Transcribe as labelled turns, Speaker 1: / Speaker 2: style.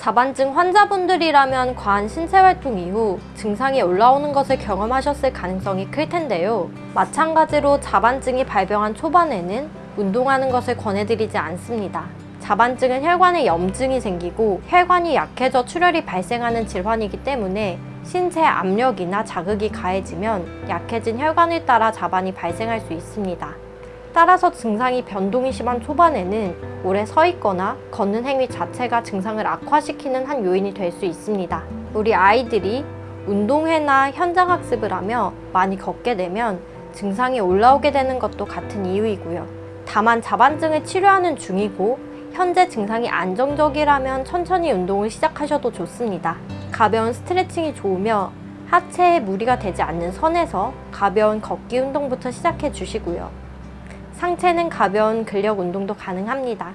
Speaker 1: 자반증 환자분들이라면 과한 신체활동 이후 증상이 올라오는 것을 경험하셨을 가능성이 클 텐데요. 마찬가지로 자반증이 발병한 초반에는 운동하는 것을 권해드리지 않습니다. 자반증은 혈관에 염증이 생기고 혈관이 약해져 출혈이 발생하는 질환이기 때문에 신체 압력이나 자극이 가해지면 약해진 혈관을 따라 자반이 발생할 수 있습니다. 따라서 증상이 변동이 심한 초반에는 오래 서 있거나 걷는 행위 자체가 증상을 악화시키는 한 요인이 될 수 있습니다. 우리 아이들이 운동회나 현장 학습을 하며 많이 걷게 되면 증상이 올라오게 되는 것도 같은 이유이고요. 다만 자반증을 치료하는 중이고 현재 증상이 안정적이라면 천천히 운동을 시작하셔도 좋습니다. 가벼운 스트레칭이 좋으며 하체에 무리가 되지 않는 선에서 가벼운 걷기 운동부터 시작해 주시고요. 상체는 가벼운 근력 운동도 가능합니다.